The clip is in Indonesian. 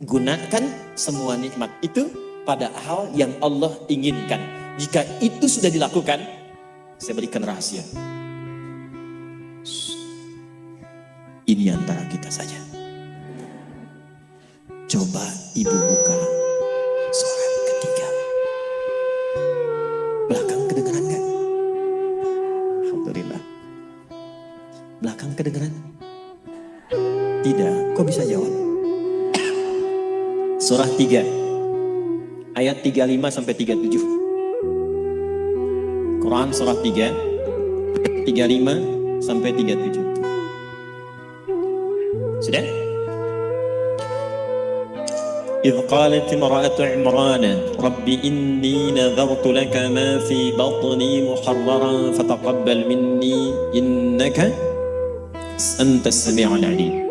Gunakan semua nikmat itu pada hal yang Allah inginkan. Jika itu sudah dilakukan, saya berikan rahasia. Ini antara kita saja. Coba ibu buka surat ketiga. Belakang kedengeran nggak? Alhamdulillah. Belakang kedengeran? Tidak. Kok bisa jawab? Surah 3 ayat 35 sampai 37. Quran surah 3 35 sampai 37. Sudah? إذ قالت امرأة عمران رب إني نذرت لك ما في بطني محررا فتقبل مني إنك أنت السميع العليم